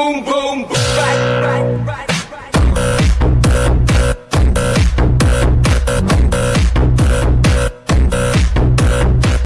boom, boom, boom.